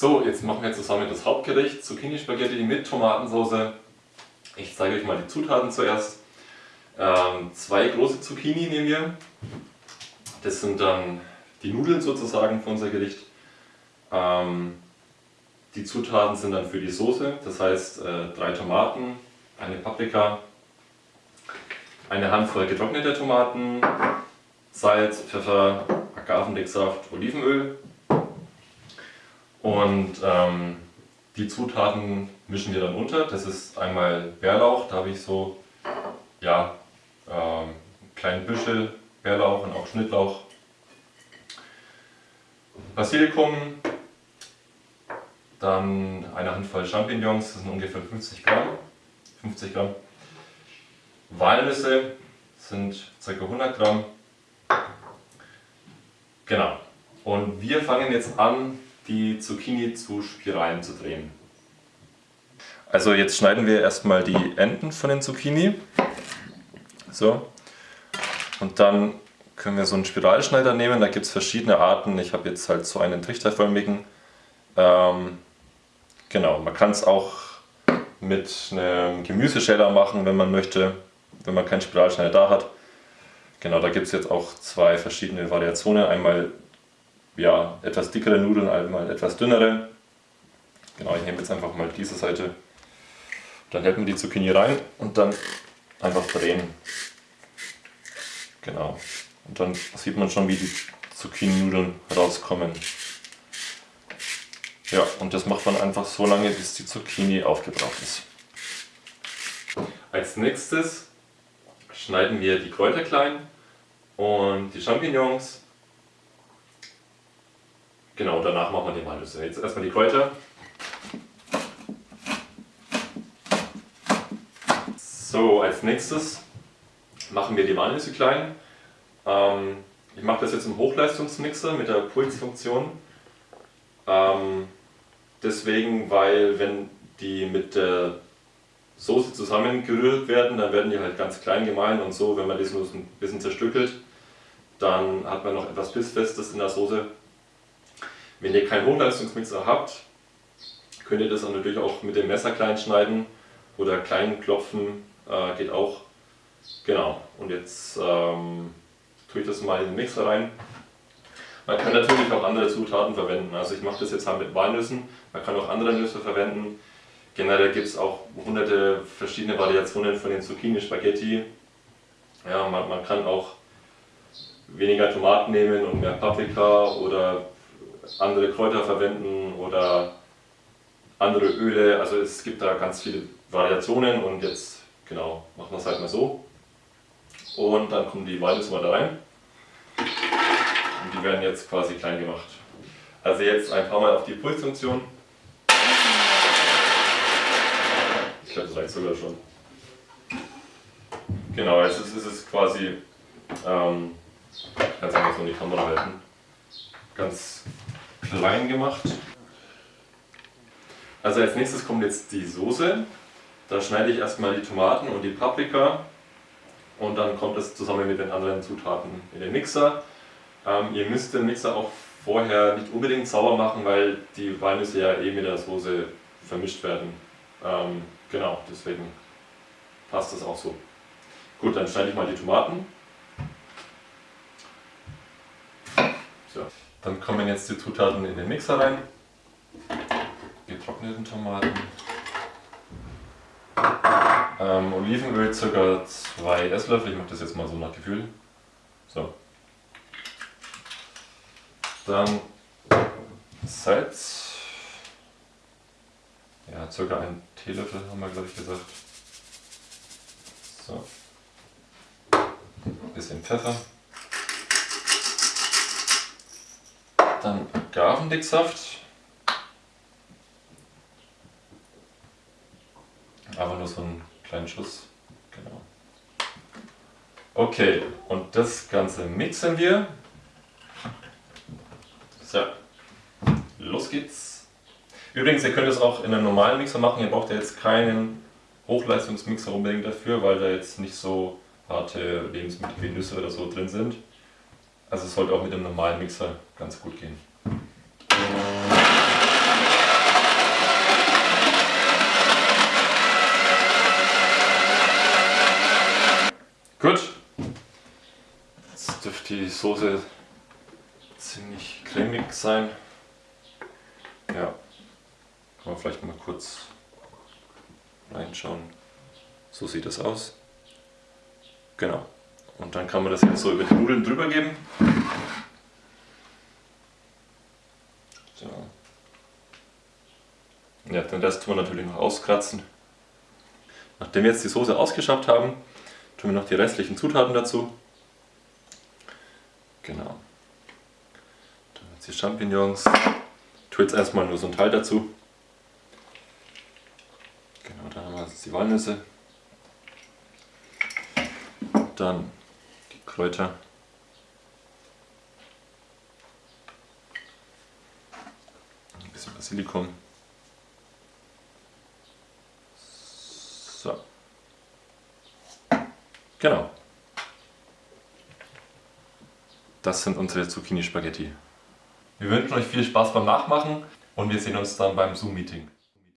So, jetzt machen wir zusammen das Hauptgericht, Zucchini Spaghetti mit Tomatensauce. Ich zeige euch mal die Zutaten zuerst. Ähm, zwei große Zucchini nehmen wir. Das sind dann die Nudeln sozusagen für unser Gericht. Ähm, die Zutaten sind dann für die Soße, das heißt äh, drei Tomaten, eine Paprika, eine Handvoll getrockneter Tomaten, Salz, Pfeffer, Agavendicksaft, Olivenöl. Und ähm, die Zutaten mischen wir dann unter. Das ist einmal Bärlauch, da habe ich so ja, ähm, kleinen Büschel Bärlauch und auch Schnittlauch. Basilikum, dann eine Handvoll Champignons, das sind ungefähr 50 Gramm. 50 Gramm. Walnüsse sind ca. 100 Gramm. Genau. Und wir fangen jetzt an, die Zucchini zu Spiralen zu drehen. Also jetzt schneiden wir erstmal die Enden von den Zucchini. So. Und dann können wir so einen Spiralschneider nehmen, da gibt es verschiedene Arten. Ich habe jetzt halt so einen trichterförmigen. Ähm, genau, man kann es auch mit einem Gemüseschäler machen, wenn man möchte, wenn man keinen Spiralschneider da hat. Genau, da gibt es jetzt auch zwei verschiedene Variationen. Einmal ja, etwas dickere Nudeln, einmal etwas dünnere. Genau, ich nehme jetzt einfach mal diese Seite. Dann hält man die Zucchini rein und dann einfach drehen. Genau. Und dann sieht man schon, wie die Zucchini-Nudeln rauskommen. Ja, und das macht man einfach so lange, bis die Zucchini aufgebraucht ist. Als nächstes schneiden wir die Kräuter klein und die Champignons. Genau, danach machen wir die Walnüsse. Jetzt erstmal die Kräuter. So, als nächstes machen wir die Walnüsse klein. Ähm, ich mache das jetzt im Hochleistungsmixer mit der Pulsfunktion. Ähm, deswegen, weil wenn die mit der Soße zusammengerührt werden, dann werden die halt ganz klein gemahlen und so, wenn man das nur ein bisschen zerstückelt, dann hat man noch etwas Bissfestes in der Soße. Wenn ihr keinen Hochleistungsmixer habt, könnt ihr das dann natürlich auch mit dem Messer klein schneiden oder klein klopfen, äh, geht auch. Genau, und jetzt ähm, tue ich das mal in den Mixer rein. Man kann natürlich auch andere Zutaten verwenden, also ich mache das jetzt halt mit Walnüssen, man kann auch andere Nüsse verwenden. Generell gibt es auch hunderte verschiedene Variationen von den Zucchini Spaghetti. Ja, man, man kann auch weniger Tomaten nehmen und mehr Paprika oder andere Kräuter verwenden oder andere Öle. Also es gibt da ganz viele Variationen und jetzt genau machen wir es halt mal so. Und dann kommen die Walnüsse mal da rein. Und die werden jetzt quasi klein gemacht. Also jetzt ein paar Mal auf die Pulsfunktion. Ich glaube, das reicht sogar schon. Genau, jetzt ist, es quasi, ähm, ganz einfach so in die Kamera halten, ganz klein gemacht. Also als nächstes kommt jetzt die Soße. Da schneide ich erstmal die Tomaten und die Paprika und dann kommt es zusammen mit den anderen Zutaten in den Mixer. Ähm, ihr müsst den Mixer auch vorher nicht unbedingt sauber machen, weil die Walnüsse ja eh mit der Soße vermischt werden. Ähm, genau, deswegen passt das auch so. Gut, dann schneide ich mal die Tomaten. So. Dann kommen jetzt die Zutaten in den Mixer rein. Getrockneten Tomaten. Ähm, Olivenöl ca. 2 Esslöffel, ich mache das jetzt mal so nach Gefühl. So. Dann Salz. Ja, ca. ein Teelöffel haben wir glaube ich gesagt. So. Bisschen Pfeffer. Dann Agavendicksaft. Aber nur so einen kleinen Schuss. Genau. Okay, und das Ganze mixen wir. So, los geht's. Übrigens, ihr könnt es auch in einem normalen Mixer machen. Ihr braucht ja jetzt keinen Hochleistungsmixer unbedingt dafür, weil da jetzt nicht so harte Lebensmittel wie Nüsse oder so drin sind. Also es sollte auch mit einem normalen Mixer ganz gut gehen. Gut. Jetzt dürfte die Soße ziemlich cremig sein. Ja, kann man vielleicht mal kurz reinschauen. So sieht das aus. Genau. Und dann kann man das jetzt so über die Nudeln drüber geben. So. Ja, den Rest tun wir natürlich noch auskratzen. Nachdem wir jetzt die Soße ausgeschabt haben, tun wir noch die restlichen Zutaten dazu. Genau. Dann jetzt die Champignons. Ich tue jetzt erstmal nur so ein Teil dazu. Genau, dann haben wir jetzt die Walnüsse. Dann Kräuter. Ein bisschen Basilikum. So. Genau. Das sind unsere Zucchini-Spaghetti. Wir wünschen euch viel Spaß beim Nachmachen und wir sehen uns dann beim Zoom-Meeting.